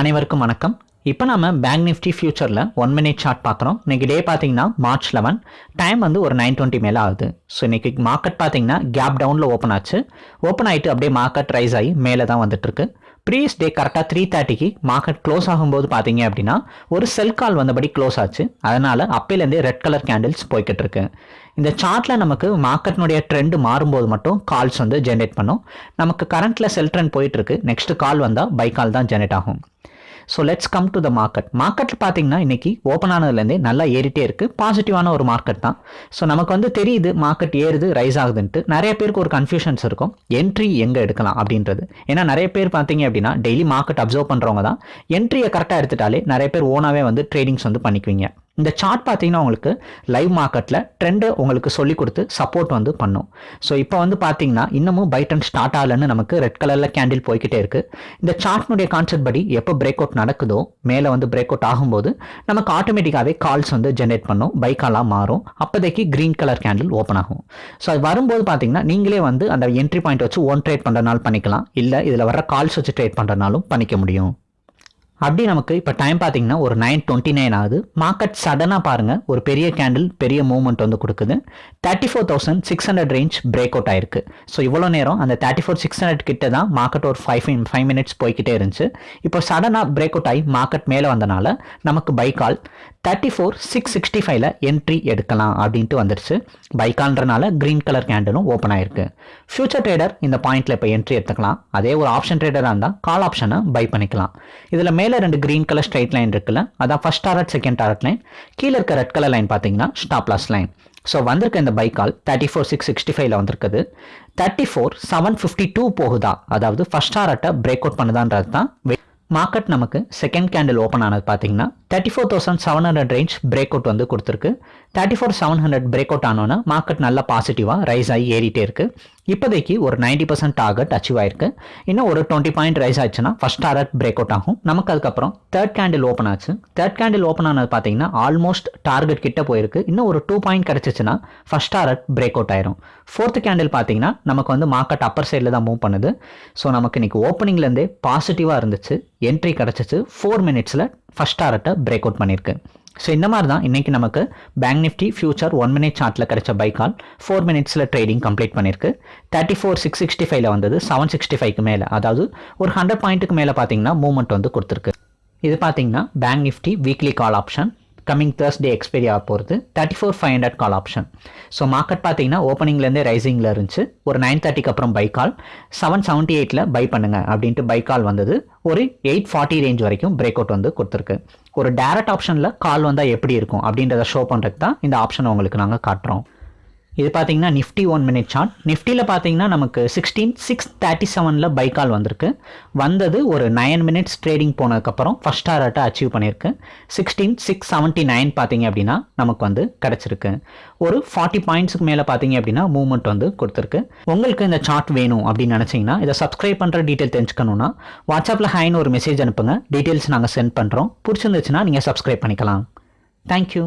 அனைவருக்கும் வணக்கம். இப்போ நம்ம பேங்க் நிஃப்டி ஃபியூச்சரில் ஒன் மினிட் சார்ட் பார்க்குறோம். இன்னைக்கு டே பார்த்தீங்கன்னா மார்ச் லெவன் டைம் வந்து ஒரு நைன் டுவெண்ட்டி மேலே ஆகுது. ஸோ இன்னைக்கு மார்க்கெட் பார்த்தீங்கன்னா கேப் டவுனில் ஓப்பன் ஆச்சு. ஓப்பன் ஆகிட்டு அப்படியே மார்க்கெட் ரைஸ் ஆகி மேலே தான் வந்துட்டுருக்கு ப்ரீவியஸ் டே கரெக்டாக த்ரீ தேர்ட்டிக்கு மார்க்கெட் க்ளோஸ் ஆகும்போது பார்த்தீங்க அப்படின்னா ஒரு செல் கால் வந்தபடி க்ளோஸ் ஆச்சு. அதனால் அப்போலேருந்தே ரெட் கலர் கேண்டில்ஸ் போய்கிட்டு இருக்கு. இந்த சார்ட்டில் நமக்கு மார்க்கெட்னுடைய ட்ரெண்டு மாறும்போது மட்டும் கால்ஸ் வந்து ஜென்ரேட் பண்ணும். நமக்கு கரண்ட்டில் செல் ட்ரெண்ட் போயிட்டு இருக்கு. நெக்ஸ்ட் கால் வந்தால் பை கால் தான் ஜென்ரேட் ஆகும். So let's come to the market மார்க்கெட்டில் பார்த்தீங்கன்னா இன்றைக்கி ஓப்பன் ஆனதுலேருந்தே நல்லா ஏறிட்டே இருக்குது பாசிட்டிவான ஒரு மார்க்கெட் தான். ஸோ நமக்கு வந்து தெரியுது மார்க்கெட் ஏறுது ரைஸ் ஆகுதுன்ட்டு. நிறைய பேருக்கு ஒரு கன்ஃபியூஷன்ஸ் இருக்கும். என்ட்ரி எங்கே எடுக்கலாம் அப்படின்றது. ஏன்னா நிறைய பேர் பார்த்தீங்க அப்படின்னா டெய்லி மார்க்கெட் அப்சர்வ் பண்ணுறவங்க தான். என்ட்ரியை கரெக்டாக எடுத்துட்டாலே நிறைய பேர் ஓனாகவே வந்து ட்ரேடிங்ஸ் வந்து பண்ணிக்குவீங்க. இந்த சார்ட் பார்த்தீங்கன்னா உங்களுக்கு லைவ் மார்க்கெட்டில் ட்ரெண்டு உங்களுக்கு சொல்லி கொடுத்து சப்போர்ட் வந்து பண்ணும். ஸோ இப்போ வந்து பார்த்தீங்கன்னா இன்னமும் பை ட்ரெண்ட் ஸ்டார்ட் ஆகலன்னு நமக்கு ரெட் கலரில் கேண்டில் போய்கிட்டே இருக்குது இந்த சார்ட்னுடைய கான்செப்ட் படி எப்போ பிரேக் அவுட் நடக்குதோ மேலே வந்து பிரேக் அவுட் ஆகும்போது நமக்கு ஆட்டோமேட்டிக்காகவே கால்ஸ் வந்து ஜென்ரேட் பண்ணும். பை காலாக மாறும். அப்போதைக்கு க்ரீன் கலர் கேண்டில் ஓப்பன் ஆகும். ஸோ அது வரும்போது பார்த்தீங்கன்னா நீங்களே வந்து அந்த என்ட்ரி பாயிண்ட் வச்சு ஒன் ட்ரேட் பண்ணுறனாலும் பண்ணிக்கலாம். இல்லை இதில் வர கால்ஸ் வச்சு ட்ரேட் பண்ணுறனாலும் பண்ணிக்க முடியும். அப்படி நமக்கு இப்போ டைம் பார்த்தீங்கன்னா ஒரு நைன் டுவெண்ட்டி நைன் ஆகுது மார்க்கெட் சடனாக பாருங்கள் ஒரு பெரிய கேண்டில் பெரிய மூவ்மெண்ட் வந்து கொடுக்குது. Thirty four thousand six hundred range break out ஆயிருக்கு. ஸோ இவ்வளோ நேரம் அந்த தேர்ட்டி ஃபோர் சிக்ஸ் ஹண்ட்ரட் கிட்ட தான் மார்க்கெட் ஒரு ஃபைவ் ஃபைவ் மினிட்ஸ் போய்கிட்டே இருந்துச்சு. இப்போ சடனாக பிரேக் அவுட் ஆகி மார்க்கெட் மேலே வந்தனால நமக்கு buy call thirty four six sixty ஃபைவ்ல என்ட்ரி எடுக்கலாம் அப்படின்ட்டு வந்துருச்சு. பைக்கால்ன்றனால க்ரீன் கலர் கேண்டிலும் ஓப்பன் ஆயிருக்கு. ஃபியூச்சர் ட்ரேடர் இந்த பாயிண்ட்ல இப்போ என்ட்ரி எடுத்துக்கலாம். அதே ஒரு ஆப்ஷன் ட்ரேடராக இருந்தால் கால் ஆப்ஷனை பை பண்ணிக்கலாம். இதில் மேலே ரெண்டு க்ரீன் கலர் ஸ்ட்ரைட் லைன் இருக்குல்ல அதான் first target second target line கீழே இருக்க ரெட் கலர் லைன் பார்த்தீங்கன்னா ஸ்டாப் லாஸ் லைன் ஸோ வந்திருக்க இந்த buy call thirty four six sixty ஃபைவ்ல வந்திருக்குது. Thirty four seven fifty two போகுதா? அதாவது ஃபர்ஸ்ட் டாரட்டை பிரேக் அவுட் பண்ணுதான்றது தான் மார்க்கெட் நமக்கு செகண்ட் கேண்டில் ஓப்பன் ஆனது பார்த்தீங்கன்னா thirty four thousand seven hundred range break out வந்து கொடுத்துருக்கு. Thirty four seven hundred break out ஆனோன்னா market நல்லா பாசிட்டிவாக ரைஸ் ஆகி ஏறிட்டே இருக்கு. இப்போதைக்கு ஒரு நைன்டி பர்சன்ட் டார்கெட் அச்சீவ் ஆயிருக்கு. இன்னும் ஒரு டுவெண்ட்டி பாயிண்ட் ரைஸ் ஆச்சுன்னா ஃபர்ஸ்ட் டார்கெட் பிரேக் அவுட் ஆகும். நமக்கு அதுக்கப்புறம் தேர்ட் கேண்டில் ஓப்பன் ஆச்சு. தேர்ட் கேண்டில் ஓப்பன் ஆனது பார்த்தீங்கன்னா ஆல்மோஸ்ட் டார்கெட் கிட்ட போயிருக்கு. இன்னும் ஒரு டூ பாயிண்ட் கிடச்சிச்சுன்னா ஃபர்ஸ்ட் டார்கெட் பிரேக் அவுட் ஆயிரும். ஃபோர்த் கேண்டில் பார்த்தீங்கன்னா நமக்கு வந்து மார்க்கெட் அப்பர் சைடில் தான் மூவ் பண்ணுது. ஸோ நமக்கு இன்னைக்கு ஓப்பனிங்லேருந்தே பாசிட்டிவாக இருந்துச்சு. என்ட்ரி கிடச்சிச்சு. ஃபோர் மினிட்ஸில் ஃபஸ்ட் டாரட்டை பிரேக் அவுட் பண்ணியிருக்கு. ஸோ இந்த மாதிரி தான் இன்றைக்கி நமக்கு bank nifty future one minute சார்ட்டில் கிடைச்ச பை கால் ஃபோர் மினிட்ஸில் ட்ரேடிங் கம்ப்ளீட் பண்ணியிருக்கு. தேர்ட்டி ஃபோர் சிக்ஸ் சிக்ஸ்டி ஃபைவ்ல வந்தது. செவன் சிக்ஸ்டி ஃபைவ்க்கு மேலே. அதாவது ஒரு ஹண்ட்ரட் பாயிண்ட்டுக்கு மேலே பார்த்தீங்கன்னா மூவ்மெண்ட் வந்து கொடுத்துருக்கு. இது பார்த்தீங்கன்னா bank nifty weekly call option coming Thursday expiry ஆக போகிறது thirty four five hundred call option so market பார்த்தீங்கன்னா ஓப்பனிங்லேருந்தே ரைசிங்கில் இருந்துச்சு. ஒரு நைன் தேர்ட்டிக்கு அப்புறம் பை கால் செவன் செவன்ட்டி எயிட்டில் பை பண்ணுங்க அப்படின்ட்டு பை கால் வந்தது. ஒரு எயிட் ஃபார்ட்டி ரேஞ்ச் வரைக்கும் பிரேக் அவுட் வந்து கொடுத்துருக்கு. ஒரு டேரக்ட் ஆப்ஷனில் கால் வந்தால் எப்படி இருக்கும் அப்படின்றத ஷோ பண்ணுறதுக்கு தான் இந்த ஆப்ஷன் உங்களுக்கு நாங்கள் காட்டுறோம். இது பார்த்தீங்கன்னா நிஃப்டி ஒன் மினிட் சார்ட் நிஃப்டியில் பார்த்தீங்கன்னா நமக்கு சிக்ஸ்டீன் சிக்ஸ் தேர்ட்டி செவனில் பை கால் வந்திருக்கு. வந்தது ஒரு நைன் மினிட்ஸ் ட்ரேடிங் போனதுக்கப்புறம் ஃபஸ்ட் டாரட்டை அச்சீவ் பண்ணியிருக்கு. சிக்ஸ்டீன் சிக்ஸ் செவன்ட்டி நைன் பார்த்தீங்க அப்படின்னா நமக்கு வந்து கிடச்சிருக்கு. ஒரு ஃபார்ட்டி பாயிண்ட்ஸுக்கு மேலே பார்த்தீங்க அப்படின்னா மூவ்மெண்ட் வந்து கொடுத்துருக்கு. உங்களுக்கு இந்த சார்ட் வேணும் அப்படின்னு நினச்சிங்கன்னா இதை சப்ஸ்கிரைப் பண்ணுற டீட்டெயில் தெரிஞ்சுக்கணுன்னா வாட்ஸ்அப்பில் ஹைன்னு ஒரு மெசேஜ் அனுப்புங்க. டீட்டெயில்ஸ் நாங்கள் சென்ட் பண்ணுறோம் பிடிச்சிருந்துச்சுன்னா நீங்கள் சப்ஸ்கிரைப் பண்ணிக்கலாம். தேங்க்யூ